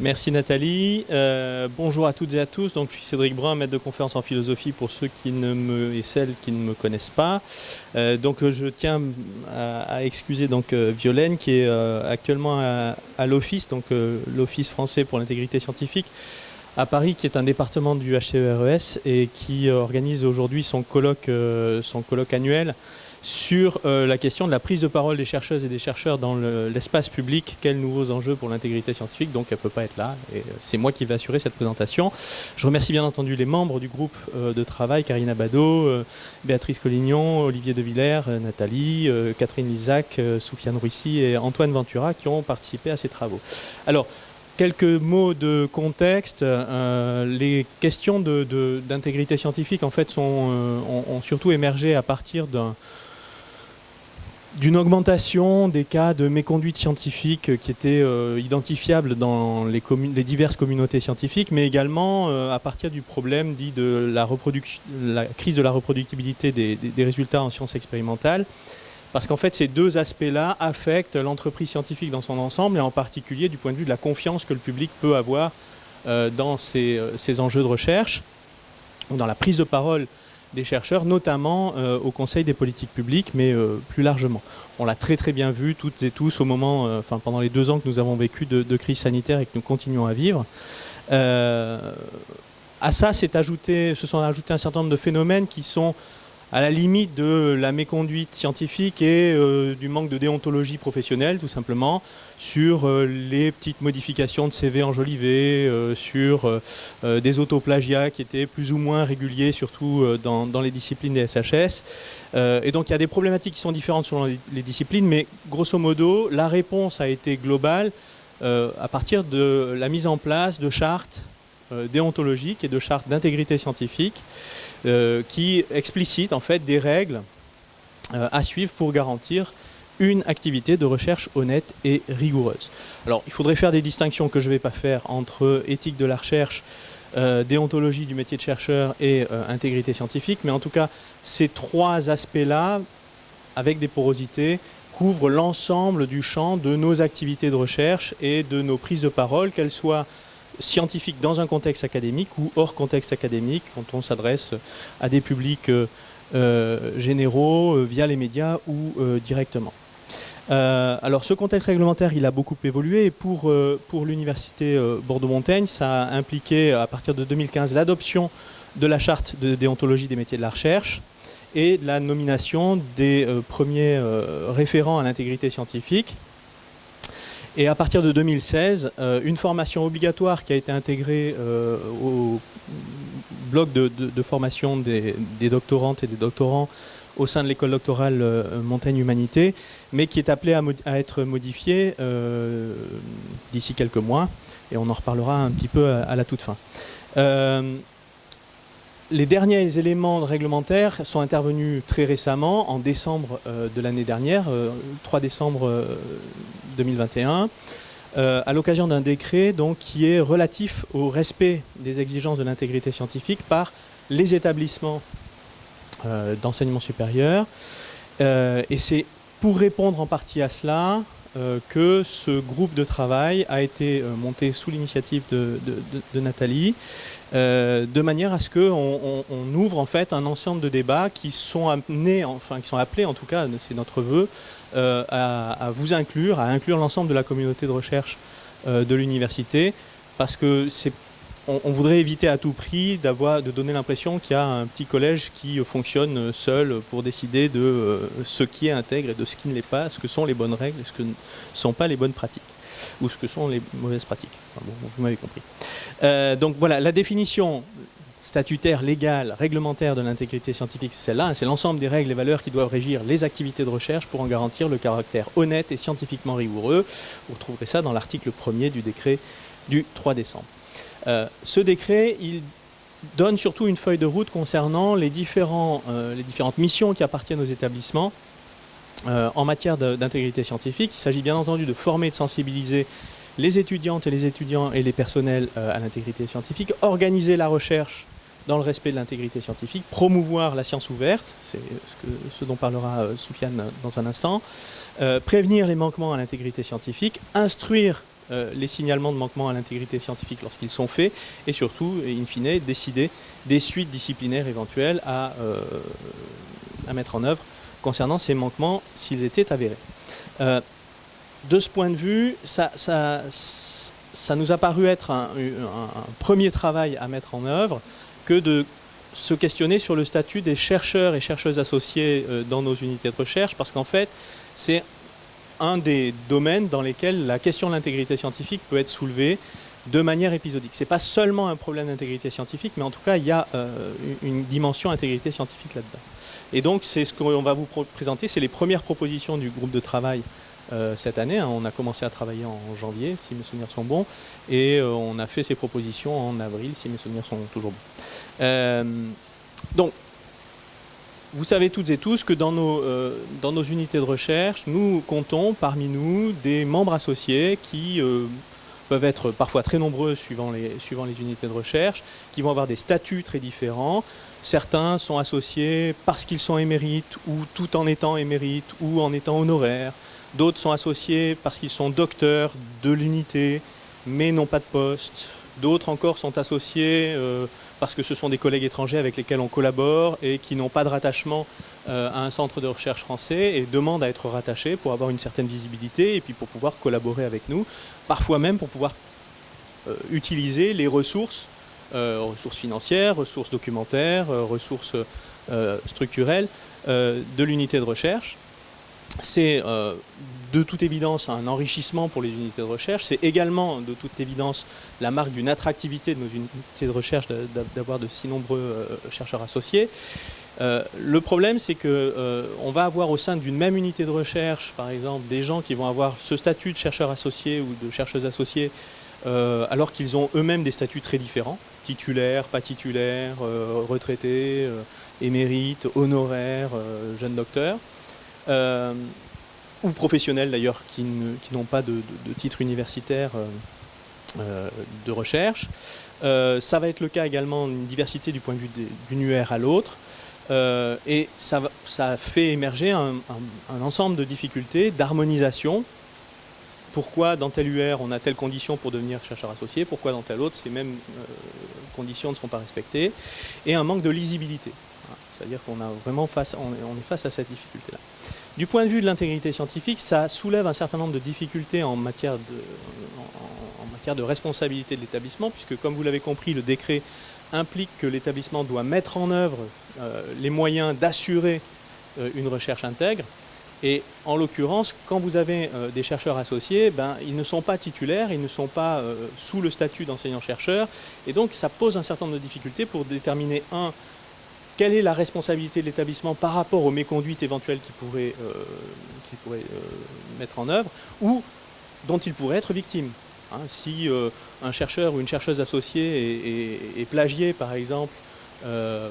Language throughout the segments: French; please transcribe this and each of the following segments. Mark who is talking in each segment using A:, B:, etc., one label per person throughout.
A: Merci Nathalie. Euh, bonjour à toutes et à tous. Donc, je suis Cédric Brun, maître de conférence en philosophie pour ceux qui ne me et celles qui ne me connaissent pas. Euh, donc, je tiens à, excuser donc Violaine qui est actuellement à, l'Office, donc l'Office français pour l'intégrité scientifique à Paris, qui est un département du HCERES et qui organise aujourd'hui son colloque, son colloque annuel sur euh, la question de la prise de parole des chercheuses et des chercheurs dans l'espace public. Quels nouveaux enjeux pour l'intégrité scientifique? Donc elle ne peut pas être là. Et euh, c'est moi qui vais assurer cette présentation. Je remercie bien entendu les membres du groupe euh, de travail, Karina Bado, Béatrice Collignon, Olivier De Villers, Nathalie, Catherine Lisac, Soufiane Ruissi et Antoine Ventura qui ont participé à ces travaux. Alors, quelques mots de contexte. les questions d'intégrité scientifique en fait sont, ont, surtout émergé à partir d'un d'une augmentation des cas de méconduite scientifique qui étaient euh, identifiables dans les, diverses communautés scientifiques, mais également euh, à partir du problème dit de la, crise de la reproductibilité des, résultats en sciences expérimentales. Parce qu'en fait, ces deux aspects-là affectent l'entreprise scientifique dans son ensemble, et en particulier du point de vue de la confiance que le public peut avoir euh, dans ces, ces, enjeux de recherche, ou dans la prise de parole des chercheurs, notamment euh, au Conseil des politiques publiques, mais euh, plus largement. On l'a très très bien vu toutes et tous au moment, euh, enfin pendant les deux ans que nous avons vécu de, crise sanitaire et que nous continuons à vivre. à ça, ajouté, se sont ajoutés un certain nombre de phénomènes qui sont à la limite de la méconduite scientifique et euh, du manque de déontologie professionnelle, tout simplement, sur euh, les petites modifications de CV enjolivés, euh, sur des autoplagiats qui étaient plus ou moins réguliers, surtout dans, les disciplines des SHS. et donc il y a des problématiques qui sont différentes selon les disciplines, mais grosso modo, la réponse a été globale à partir de la mise en place de chartes déontologiques et de chartes d'intégrité scientifique qui explicite en fait des règles euh, à suivre pour garantir une activité de recherche honnête et rigoureuse. Alors il faudrait faire des distinctions que je ne vais pas faire entre éthique de la recherche, euh, déontologie du métier de chercheur et intégrité scientifique, mais en tout cas ces trois aspects-là, avec des porosités, couvrent l'ensemble du champ de nos activités de recherche et de nos prises de parole, qu'elles soient scientifique dans un contexte académique ou hors contexte académique, quand on s'adresse à des publics euh, euh, généraux euh, via les médias ou directement. alors ce contexte réglementaire, il a beaucoup évolué et pour, pour l'université Bordeaux-Montaigne, ça a impliqué à partir de 2015 l'adoption de la charte de déontologie des métiers de la recherche et la nomination des premiers référents à l'intégrité scientifique et à partir de 2016, euh, une formation obligatoire qui a été intégrée euh, au bloc de, formation des, doctorantes et des doctorants au sein de l'école doctorale euh, Montaigne Humanité, mais qui est appelée à, être modifiée d'ici quelques mois, et on en reparlera un petit peu à, la toute fin. Les derniers éléments réglementaires sont intervenus très récemment, en décembre de l'année dernière, 3 décembre 2021, euh, à l'occasion d'un décret donc, qui est relatif au respect des exigences de l'intégrité scientifique par les établissements euh, d'enseignement supérieur. Euh, et c'est pour répondre en partie à cela que ce groupe de travail a été monté sous l'initiative de, Nathalie, de manière à ce qu'on on, ouvre en fait un ensemble de débats qui sont amenés, enfin qui sont appelés en tout cas, c'est notre vœu, euh, à, vous inclure, à inclure l'ensemble de la communauté de recherche euh, de l'université, parce que c'est on, voudrait éviter à tout prix de donner l'impression qu'il y a un petit collège qui fonctionne seul pour décider de euh, ce qui est intègre et de ce qui ne l'est pas, ce que sont les bonnes règles et ce que ne sont pas les bonnes pratiques, ou ce que sont les mauvaises pratiques. vous m'avez compris. donc voilà, la définition, statutaire, légale, réglementaire de l'intégrité scientifique, c'est celle-là. C'est l'ensemble des règles et valeurs qui doivent régir les activités de recherche pour en garantir le caractère honnête et scientifiquement rigoureux. Vous retrouverez ça dans l'article 1er du décret du 3 décembre. Euh, ce décret, il donne surtout une feuille de route concernant les, euh, différentes missions qui appartiennent aux établissements euh, en matière d'intégrité scientifique. Il s'agit bien entendu de former et de sensibiliser les étudiantes et les étudiants et les personnels à l'intégrité scientifique, organiser la recherche dans le respect de l'intégrité scientifique, promouvoir la science ouverte, c'est ce, dont parlera Soufiane dans un instant, prévenir les manquements à l'intégrité scientifique, instruire les signalements de manquement à l'intégrité scientifique lorsqu'ils sont faits, et surtout, in fine, décider des suites disciplinaires éventuelles à, à mettre en œuvre concernant ces manquements s'ils étaient avérés. de ce point de vue, ça, ça, ça nous a paru être un, premier travail à mettre en œuvre que de se questionner sur le statut des chercheurs et chercheuses associés euh, dans nos unités de recherche, parce qu'en fait, c'est un des domaines dans lesquels la question de l'intégrité scientifique peut être soulevée de manière épisodique. Ce n'est pas seulement un problème d'intégrité scientifique, mais en tout cas, il y a euh, une dimension intégrité scientifique là-dedans. Et donc, c'est ce qu'on va vous présenter, c'est les premières propositions du groupe de travail euh, cette année. Hein. on a commencé à travailler en janvier, si mes souvenirs sont bons, et euh, on a fait ces propositions en avril, si mes souvenirs sont toujours bons. Donc, vous savez toutes et tous que dans nos, dans nos unités de recherche, nous comptons parmi nous des membres associés qui peuvent être parfois très nombreux suivant les, suivant les unités de recherche, qui vont avoir des statuts très différents. Certains sont associés parce qu'ils sont émérites ou tout en étant émérites ou en étant honoraires. D'autres sont associés parce qu'ils sont docteurs de l'unité, mais n'ont pas de poste. D'autres encore sont associés euh, parce que ce sont des collègues étrangers avec lesquels on collabore et qui n'ont pas de rattachement euh, à un centre de recherche français et demandent à être rattachés pour avoir une certaine visibilité et puis pour pouvoir collaborer avec nous, parfois même pour pouvoir euh, utiliser les ressources, ressources financières, ressources documentaires, ressources structurelles de l'unité de recherche c'est euh, de toute évidence un enrichissement pour les unités de recherche, c'est également de toute évidence la marque d'une attractivité de nos unités de recherche d'avoir de si nombreux euh, chercheurs associés. Euh, le problème, c'est qu'on va avoir au sein d'une même unité de recherche, par exemple, des gens qui vont avoir ce statut de chercheur associé ou de chercheuse associée, alors qu'ils ont eux-mêmes des statuts très différents, titulaires, pas titulaires, retraités, émérites, honoraires, jeunes docteurs. Euh, ou professionnels d'ailleurs qui n'ont pas de, titre universitaire euh, euh, de recherche. ça va être le cas également d'une diversité du point de vue d'une UR à l'autre. et ça, fait émerger un, ensemble de difficultés d'harmonisation. Pourquoi dans telle UR on a telle condition pour devenir chercheur associé, pourquoi dans telle autre ces mêmes conditions ne seront pas respectées, et un manque de lisibilité. C'est-à-dire qu'on on est face à cette difficulté-là. Du point de vue de l'intégrité scientifique, ça soulève un certain nombre de difficultés en matière de, en, matière de responsabilité de l'établissement, puisque comme vous l'avez compris, le décret implique que l'établissement doit mettre en œuvre euh, les moyens d'assurer euh, une recherche intègre. Et en l'occurrence, quand vous avez euh, des chercheurs associés, ben, ils ne sont pas titulaires, ils ne sont pas sous le statut d'enseignant-chercheur, et donc ça pose un certain nombre de difficultés pour déterminer, un, quelle est la responsabilité de l'établissement par rapport aux méconduites éventuelles qu'il pourrait, euh, euh, mettre en œuvre ou dont il pourrait être victime. Hein? si euh, un chercheur ou une chercheuse associée est, plagié, par exemple,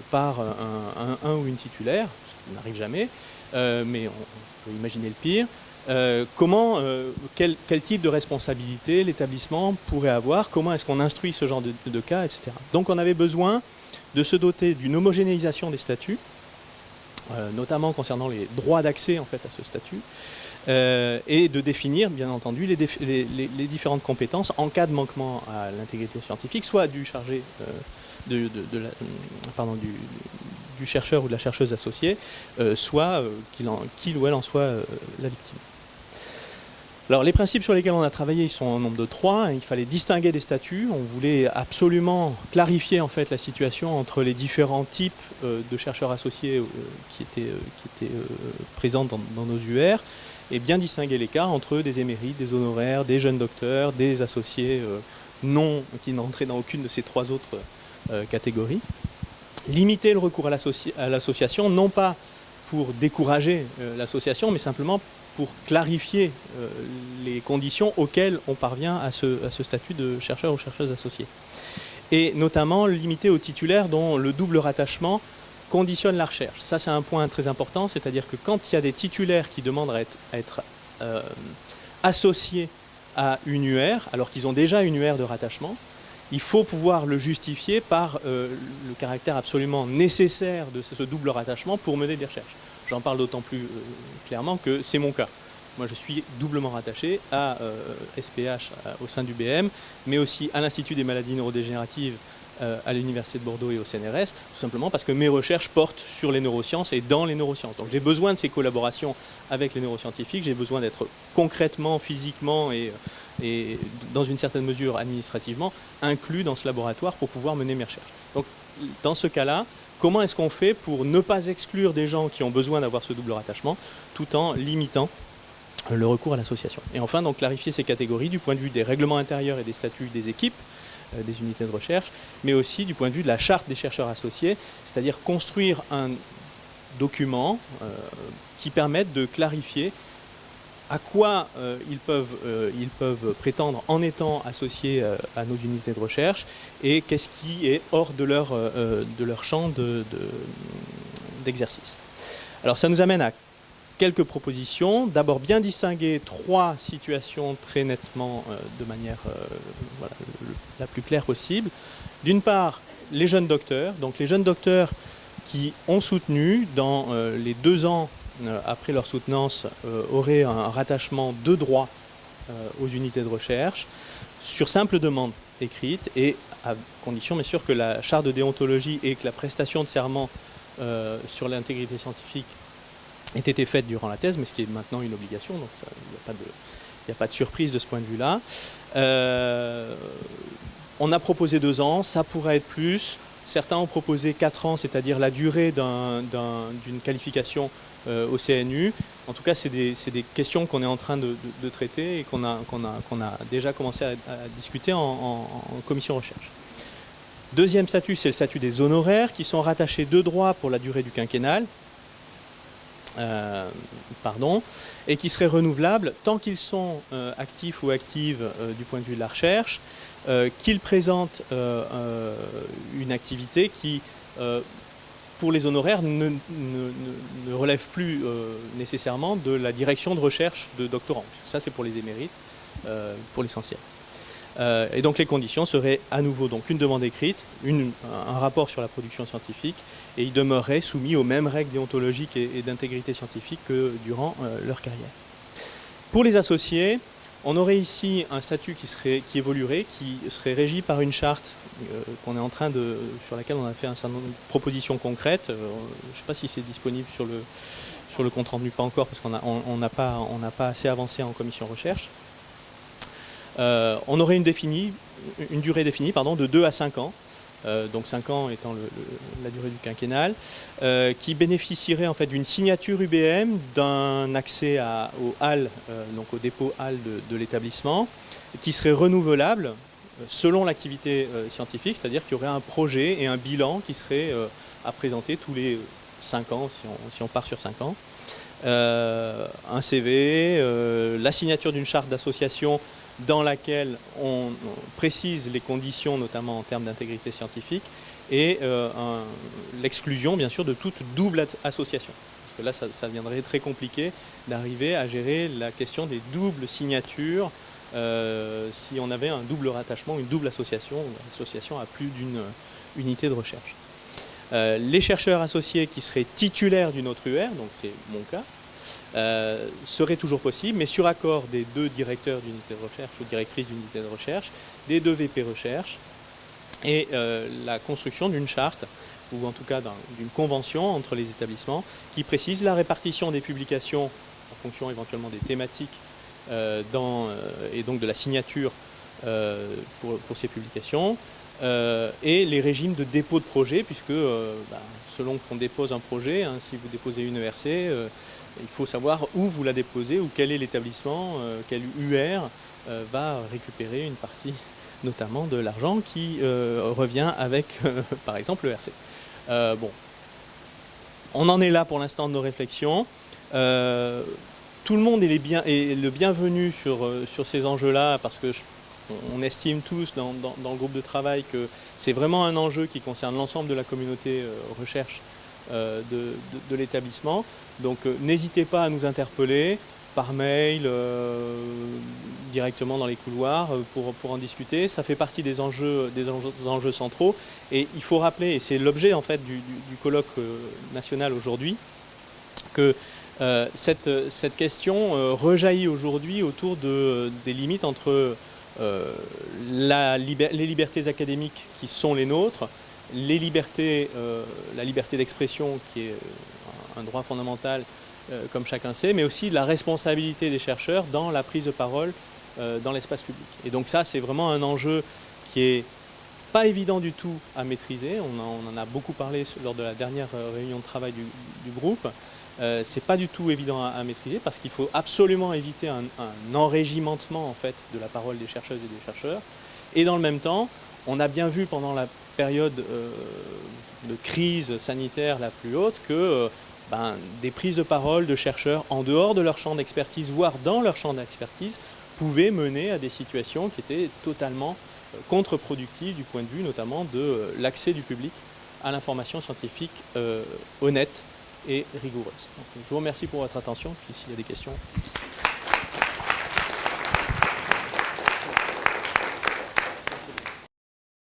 A: par un, ou une titulaire, ce qui n'arrive jamais, mais on, peut imaginer le pire, comment, quel, type de responsabilité l'établissement pourrait avoir, comment est-ce qu'on instruit ce genre de, cas, etc. Donc on avait besoin de se doter d'une homogénéisation des statuts, euh, notamment concernant les droits d'accès en fait, à ce statut, euh, et de définir, bien entendu, les, différentes compétences en cas de manquement à l'intégrité scientifique, soit du chargé euh, de, pardon, du, chercheur ou de la chercheuse associée, soit qu'il ou elle en soit la victime. Les principes sur lesquels on a travaillé, sont au nombre de trois. Il fallait distinguer des statuts. On voulait absolument clarifier en fait la situation entre les différents types euh, de chercheurs associés euh, qui étaient, euh, présents dans, nos UR et bien distinguer les cas entre des émérites, des honoraires, des jeunes docteurs, des associés non qui n'entraient dans aucune de ces trois autres catégories. Limiter le recours à l'association, non pas pour décourager l'association, mais simplement pour clarifier euh, les conditions auxquelles on parvient à ce, statut de chercheur ou chercheuse associée. Et notamment limiter aux titulaires dont le double rattachement conditionne la recherche. Ça, c'est un point très important, c'est-à-dire que quand il y a des titulaires qui demandent à être, euh, associés à une UR, alors qu'ils ont déjà une UR de rattachement, il faut pouvoir le justifier par euh, le caractère absolument nécessaire de ce double rattachement pour mener des recherches. J'en parle d'autant plus euh, clairement que c'est mon cas. Moi, je suis doublement rattaché à SPH au sein du BM, mais aussi à l'Institut des maladies neurodégénératives à l'Université de Bordeaux et au CNRS, tout simplement parce que mes recherches portent sur les neurosciences et dans les neurosciences. Donc j'ai besoin de ces collaborations avec les neuroscientifiques, j'ai besoin d'être concrètement, physiquement et, dans une certaine mesure administrativement inclus dans ce laboratoire pour pouvoir mener mes recherches. Donc dans ce cas-là, comment est-ce qu'on fait pour ne pas exclure des gens qui ont besoin d'avoir ce double rattachement tout en limitant le recours à l'association? Et enfin, donc clarifier ces catégories du point de vue des règlements intérieurs et des statuts des équipes, euh, des unités de recherche, mais aussi du point de vue de la charte des chercheurs associés, c'est-à-dire construire un document euh, qui permette de clarifier à quoi euh, ils, peuvent, ils peuvent prétendre en étant associés à nos unités de recherche et qu'est-ce qui est hors de leur, de leur champ d'exercice. De, Alors ça nous amène à quelques propositions. D'abord, bien distinguer trois situations très nettement euh, de manière euh, la plus claire possible. D'une part, les jeunes docteurs, donc les jeunes docteurs qui ont soutenu dans euh, les deux ans après leur soutenance auraient un rattachement de droit aux unités de recherche sur simple demande écrite et à condition bien sûr que la charte de déontologie et que la prestation de serment sur l'intégrité scientifique ait été faite durant la thèse, mais ce qui est maintenant une obligation, donc il n'y a, pas de surprise de ce point de vue-là. Euh, on a proposé deux ans, ça pourrait être plus. Certains ont proposé quatre ans, c'est-à-dire la durée d'une qualification euh, au CNU. En tout cas, c'est des, questions qu'on est en train de, traiter et qu'on a, déjà commencé à, discuter en, commission recherche. Deuxième statut, c'est le statut des honoraires qui sont rattachés de droit pour la durée du quinquennal. Euh, pardon, et qui seraient renouvelables tant qu'ils sont euh, actifs ou actives euh, du point de vue de la recherche, qu'ils présentent une activité qui, pour les honoraires, ne, ne relève plus nécessairement de la direction de recherche de doctorants. Ça, c'est pour les émérites, pour l'essentiel. Euh, et donc les conditions seraient à nouveau donc une demande écrite, un rapport sur la production scientifique, et ils demeureraient soumis aux mêmes règles déontologiques et, d'intégrité scientifique que durant euh, leur carrière. Pour les associés, on aurait ici un statut qui, évoluerait, qui serait régi par une charte euh, sur laquelle on a fait un certain nombre de propositions concrètes. je ne sais pas si c'est disponible sur le, compte rendu, pas encore, parce qu'on n'a pas, assez avancé en commission recherche. Euh, on aurait une, une durée définie pardon, de 2 à 5 ans, euh, donc 5 ans étant la durée du quinquennal, euh, qui bénéficierait en fait d'une signature UBM, d'un accès au HAL, donc au dépôt HAL de, l'établissement, qui serait renouvelable selon l'activité scientifique, c'est-à-dire qu'il y aurait un projet et un bilan qui serait à présenter tous les 5 ans, si on, si on part sur 5 ans. un CV, la signature d'une charte d'association dans laquelle on, précise les conditions, notamment en termes d'intégrité scientifique, et euh, l'exclusion, bien sûr, de toute double association. Parce que là, ça, deviendrait très compliqué d'arriver à gérer la question des doubles signatures euh, si on avait un double rattachement, une double association, une association à plus d'une unité de recherche. Euh, les chercheurs associés qui seraient titulaires d'une autre UR, donc c'est mon cas, euh, serait toujours possible, mais sur accord des deux directeurs d'unité de recherche ou directrices d'unité de recherche, des deux VP recherche, et euh, la construction d'une charte, ou en tout cas d'une convention entre les établissements, qui précise la répartition des publications en fonction éventuellement des thématiques euh, et donc de la signature pour, ces publications, et les régimes de dépôt de projet, puisque bah, selon qu'on dépose un projet, hein, si vous déposez une ERC, il faut savoir où vous la déposez ou quel est l'établissement, euh, quel UR euh, va récupérer une partie notamment de l'argent qui euh, revient avec par exemple le RC. bon, on en est là pour l'instant de nos réflexions. tout le monde est, le bienvenu sur, ces enjeux-là parce que on estime tous dans, le groupe de travail que c'est vraiment un enjeu qui concerne l'ensemble de la communauté recherche euh, de, l'établissement. Donc euh, n'hésitez pas à nous interpeller par mail, euh, directement dans les couloirs pour, pour, en discuter. Ça fait partie des enjeux, des enjeux, centraux. Et il faut rappeler, et c'est l'objet en fait du, colloque national aujourd'hui, que cette, cette, question rejaillit aujourd'hui autour de, des limites entre la, les libertés académiques qui sont les nôtres, libertés, la liberté d'expression qui est un droit fondamental comme chacun sait, mais aussi la responsabilité des chercheurs dans la prise de parole dans l'espace public. Et donc ça, c'est vraiment un enjeu qui est pas évident du tout à maîtriser, on en, a beaucoup parlé lors de la dernière euh, réunion de travail du, groupe, euh, c'est pas du tout évident à, maîtriser parce qu'il faut absolument éviter un, enrégimentement en fait de la parole des chercheuses et des chercheurs. Et dans le même temps, on a bien vu pendant la période euh, de crise sanitaire la plus haute que ben, des prises de parole de chercheurs en dehors de leur champ d'expertise, voire dans leur champ d'expertise, pouvaient mener à des situations qui étaient totalement contre-productif du point de vue notamment de euh, l'accès du public à l'information scientifique euh, honnête rigoureuse. je vous remercie pour votre attention, puis s'il y a des questions.